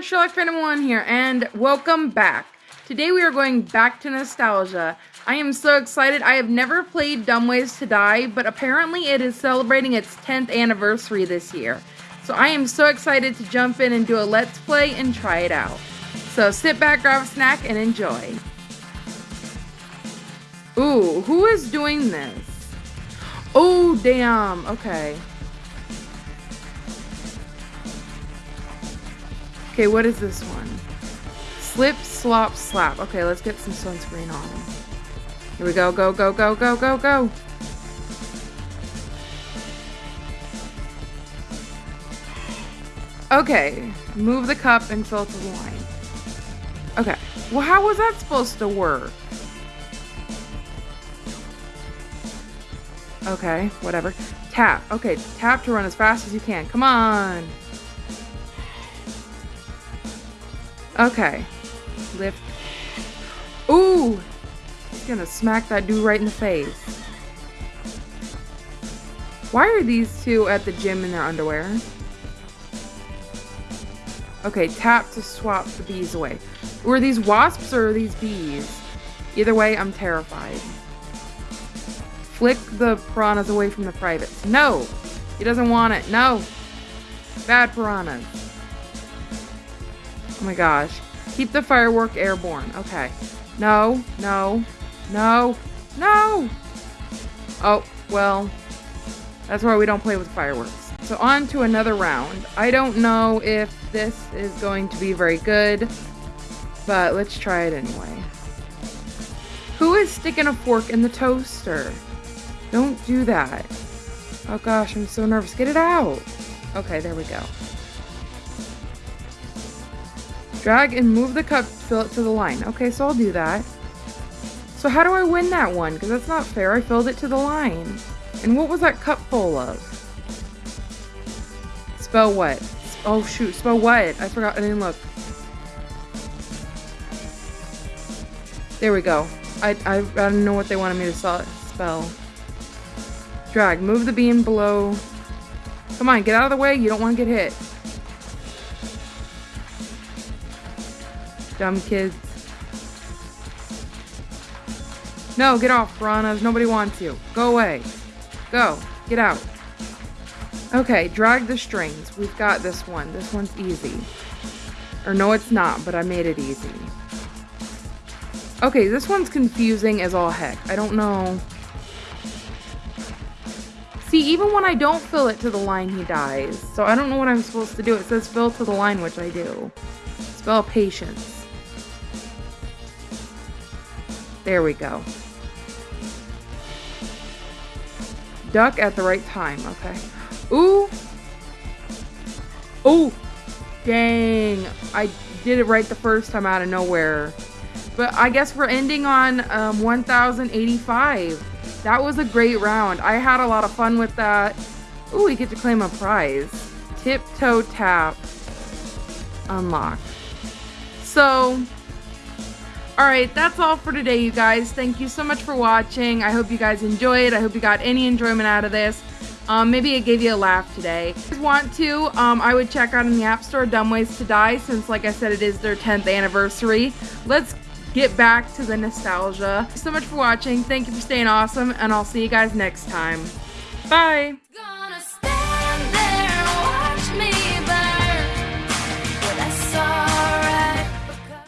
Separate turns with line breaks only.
everyone, Sherlock Random One here, and welcome back. Today we are going back to nostalgia. I am so excited. I have never played Dumb Ways to Die, but apparently it is celebrating its 10th anniversary this year. So I am so excited to jump in and do a let's play and try it out. So sit back, grab a snack, and enjoy. Ooh, who is doing this? Oh, damn. Okay. Okay, what is this one? Slip, slop, slap. Okay, let's get some sunscreen on. Here we go, go, go, go, go, go, go. Okay, move the cup and fill it with wine. Okay, well how was that supposed to work? Okay, whatever. Tap. Okay, tap to run as fast as you can. Come on. Okay. Lift. Ooh! He's gonna smack that dude right in the face. Why are these two at the gym in their underwear? Okay, tap to swap the bees away. Were these wasps or these bees? Either way, I'm terrified. Flick the piranhas away from the privates. No! He doesn't want it. No! Bad piranhas. Oh my gosh. Keep the firework airborne. Okay. No, no, no, no! Oh, well, that's why we don't play with fireworks. So on to another round. I don't know if this is going to be very good, but let's try it anyway. Who is sticking a fork in the toaster? Don't do that. Oh gosh, I'm so nervous. Get it out. Okay, there we go. Drag and move the cup to fill it to the line. Okay, so I'll do that. So how do I win that one? Because that's not fair. I filled it to the line. And what was that cup full of? Spell what? Oh shoot, spell what? I forgot, I didn't look. There we go. I, I, I don't know what they wanted me to spell. Drag, move the beam below. Come on, get out of the way. You don't want to get hit. Dumb kids. No, get off, piranhas. Nobody wants you. Go away. Go. Get out. Okay, drag the strings. We've got this one. This one's easy. Or no, it's not, but I made it easy. Okay, this one's confusing as all heck. I don't know. See, even when I don't fill it to the line, he dies. So I don't know what I'm supposed to do. It says fill to the line, which I do. Spell patience. There we go. Duck at the right time. Okay. Ooh. Ooh. Dang. I did it right the first time out of nowhere. But I guess we're ending on um, 1085. That was a great round. I had a lot of fun with that. Ooh, we get to claim a prize. Tiptoe tap. Unlock. So, alright, that's all for today, you guys. Thank you so much for watching. I hope you guys enjoyed. I hope you got any enjoyment out of this. Um, maybe it gave you a laugh today. If you want to, um, I would check out in the App Store Dumb Ways to Die since, like I said, it is their 10th anniversary. Let's get back to the nostalgia. so much for watching. Thank you for staying awesome, and I'll see you guys next time. Bye!